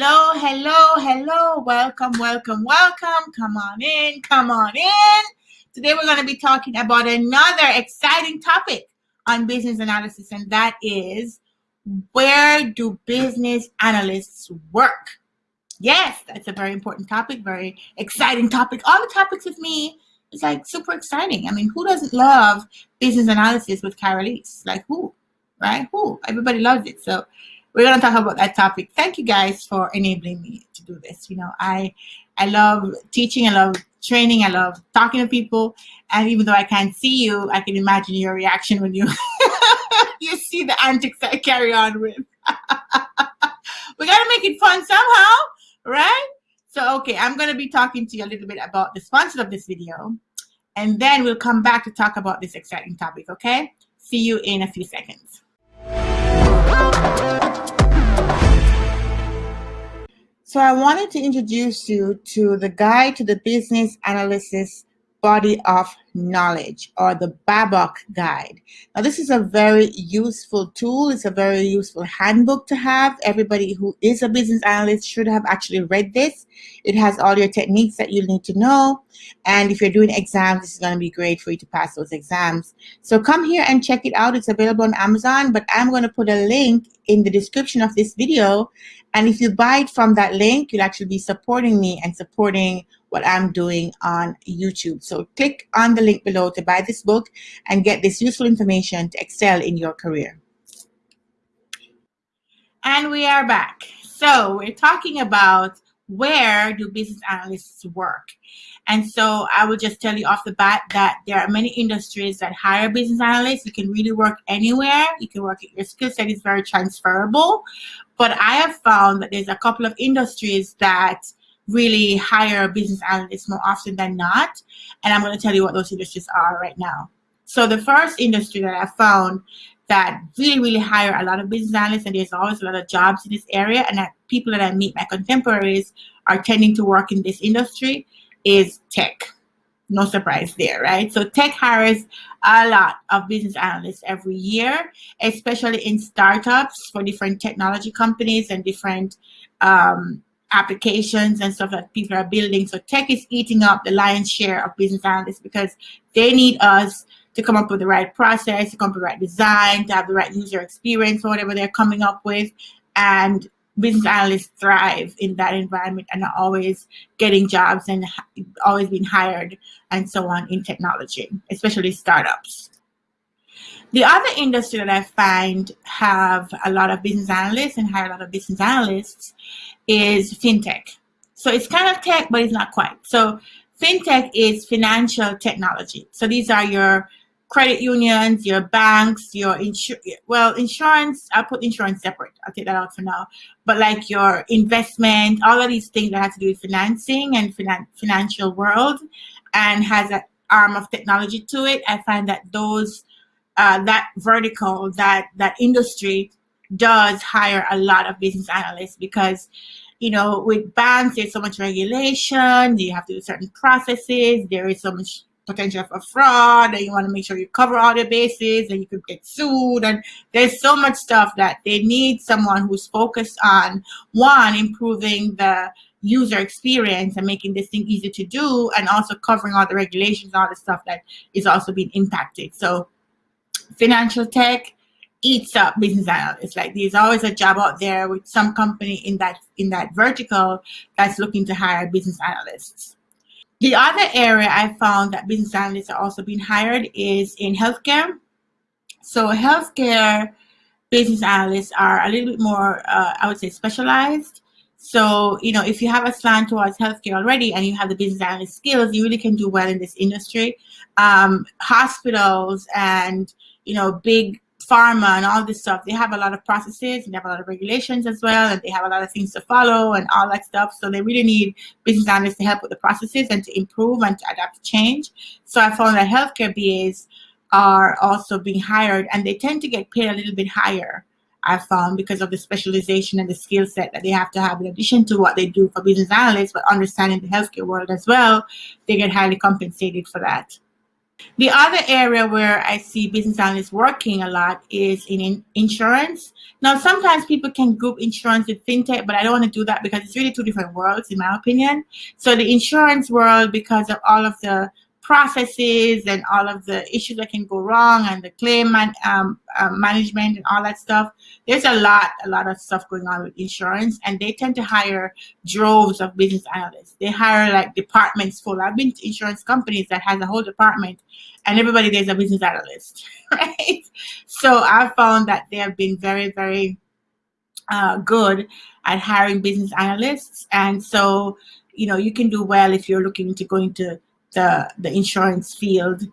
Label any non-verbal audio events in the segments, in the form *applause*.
Hello, hello, hello. Welcome, welcome, welcome. Come on in, come on in. Today we're going to be talking about another exciting topic on business analysis, and that is where do business analysts work? Yes, that's a very important topic, very exciting topic. All the topics with me is like super exciting. I mean, who doesn't love business analysis with Carolise? Like who, right? Who? Everybody loves it. So we're going to talk about that topic. Thank you guys for enabling me to do this. You know, I I love teaching, I love training, I love talking to people. And even though I can't see you, I can imagine your reaction when you *laughs* you see the antics I carry on with. *laughs* we got to make it fun somehow, right? So, okay, I'm going to be talking to you a little bit about the sponsor of this video. And then we'll come back to talk about this exciting topic, okay? See you in a few seconds. So I wanted to introduce you to the Guide to the Business Analysis Body of Knowledge or the BABOK Guide. Now this is a very useful tool. It's a very useful handbook to have. Everybody who is a business analyst should have actually read this. It has all your techniques that you need to know. And if you're doing exams, this is going to be great for you to pass those exams. So come here and check it out. It's available on Amazon, but I'm going to put a link in the description of this video. And if you buy it from that link, you'll actually be supporting me and supporting what I'm doing on YouTube. So click on the link below to buy this book and get this useful information to excel in your career. And we are back. So we're talking about where do business analysts work? And so I will just tell you off the bat that there are many industries that hire business analysts. You can really work anywhere. You can work, at your skill set is very transferable. But I have found that there's a couple of industries that really hire business analysts more often than not. And I'm going to tell you what those industries are right now. So the first industry that I found that really, really hire a lot of business analysts, and there's always a lot of jobs in this area, and that people that I meet, my contemporaries, are tending to work in this industry, is tech. No surprise there, right? So tech hires a lot of business analysts every year, especially in startups for different technology companies and different um, applications and stuff that people are building. So tech is eating up the lion's share of business analysts because they need us to come up with the right process, to come up with the right design, to have the right user experience or whatever they're coming up with. And business analysts thrive in that environment and are always getting jobs and always being hired and so on in technology, especially startups. The other industry that I find have a lot of business analysts and hire a lot of business analysts is fintech. So it's kind of tech, but it's not quite. So fintech is financial technology. So these are your credit unions, your banks, your insurance. Well, insurance, I'll put insurance separate. I'll take that out for now. But like your investment, all of these things that have to do with financing and finan financial world and has an arm of technology to it. I find that those uh, that vertical, that that industry does hire a lot of business analysts because you know with banks there's so much regulation you have to do certain processes there is so much potential for fraud and you want to make sure you cover all the bases and you could get sued and there's so much stuff that they need someone who's focused on one improving the user experience and making this thing easy to do and also covering all the regulations all the stuff that is also being impacted. So financial tech eats up business analysts. Like there's always a job out there with some company in that in that vertical that's looking to hire business analysts. The other area I found that business analysts are also being hired is in healthcare. So healthcare business analysts are a little bit more, uh, I would say, specialized. So, you know, if you have a slant towards healthcare already and you have the business analyst skills, you really can do well in this industry. Um, hospitals and, you know, big pharma and all this stuff, they have a lot of processes and they have a lot of regulations as well, and they have a lot of things to follow and all that stuff. So they really need business analysts to help with the processes and to improve and to adapt to change. So I found that healthcare BAs are also being hired and they tend to get paid a little bit higher I found because of the specialization and the skill set that they have to have in addition to what they do for business analysts, but understanding the healthcare world as well, they get highly compensated for that. The other area where I see business analysts working a lot is in insurance. Now, sometimes people can group insurance with fintech, but I don't want to do that because it's really two different worlds, in my opinion. So the insurance world, because of all of the processes and all of the issues that can go wrong and the claim man, um, um, management and all that stuff. There's a lot, a lot of stuff going on with insurance and they tend to hire droves of business analysts. They hire like departments full. I've been to insurance companies that has a whole department and everybody there's a business analyst, *laughs* right? So I found that they have been very, very uh, good at hiring business analysts. And so, you know, you can do well if you're looking to go into the, the insurance field.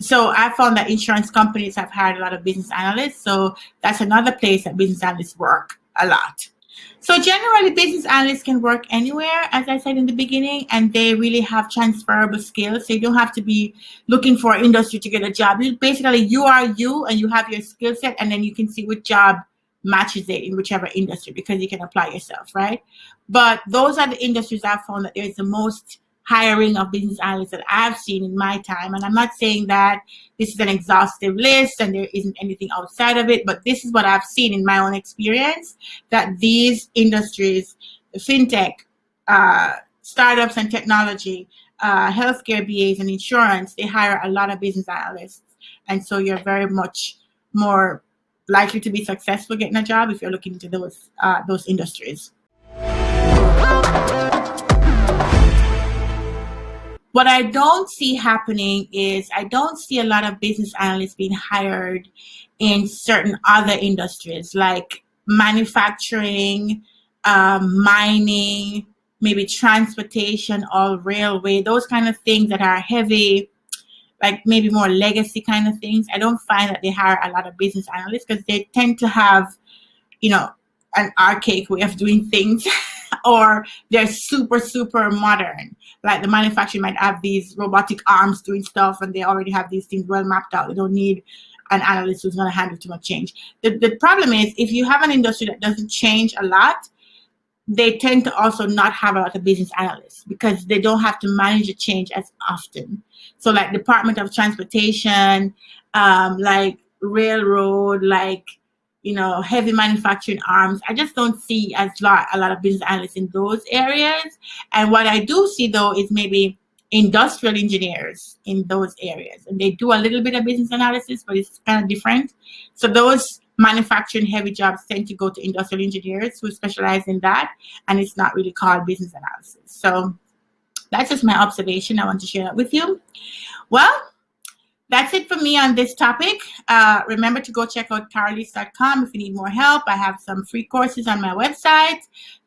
So I found that insurance companies have hired a lot of business analysts. So that's another place that business analysts work a lot. So generally, business analysts can work anywhere, as I said in the beginning, and they really have transferable skills. So you don't have to be looking for industry to get a job. basically, you are you, and you have your skill set, and then you can see which job matches it in whichever industry because you can apply yourself, right? But those are the industries I've found that there's the most hiring of business analysts that I've seen in my time. And I'm not saying that this is an exhaustive list and there isn't anything outside of it, but this is what I've seen in my own experience, that these industries, fintech, uh, startups and technology, uh, healthcare BAs and insurance, they hire a lot of business analysts. And so you're very much more likely to be successful getting a job if you're looking into those, uh, those industries. What I don't see happening is I don't see a lot of business analysts being hired in certain other industries like manufacturing, um, mining, maybe transportation or railway, those kind of things that are heavy, like maybe more legacy kind of things. I don't find that they hire a lot of business analysts because they tend to have, you know, an archaic way of doing things *laughs* or they're super, super modern. Like the manufacturer might have these robotic arms doing stuff and they already have these things well mapped out. They don't need an analyst who's going to handle too much change. The, the problem is if you have an industry that doesn't change a lot, they tend to also not have a lot of business analysts because they don't have to manage the change as often. So like Department of Transportation, um, like railroad, like you know, heavy manufacturing arms. I just don't see as lot, a lot of business analysts in those areas. And what I do see though is maybe industrial engineers in those areas. And they do a little bit of business analysis, but it's kind of different. So those manufacturing heavy jobs tend to go to industrial engineers who specialize in that. And it's not really called business analysis. So that's just my observation. I want to share that with you. Well, that's it for me on this topic. Uh, remember to go check out carolise.com if you need more help. I have some free courses on my website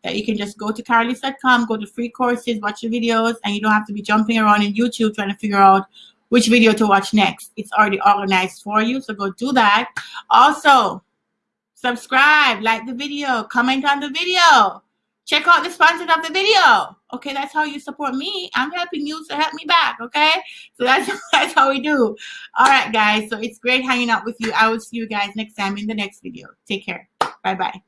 that you can just go to carolise.com, go to free courses, watch the videos, and you don't have to be jumping around in YouTube trying to figure out which video to watch next. It's already organized for you, so go do that. Also, subscribe, like the video, comment on the video. Check out the sponsor of the video. Okay, that's how you support me. I'm helping you, so help me back. Okay, so that's *laughs* that's how we do. All right, guys. So it's great hanging out with you. I will see you guys next time in the next video. Take care. Bye bye.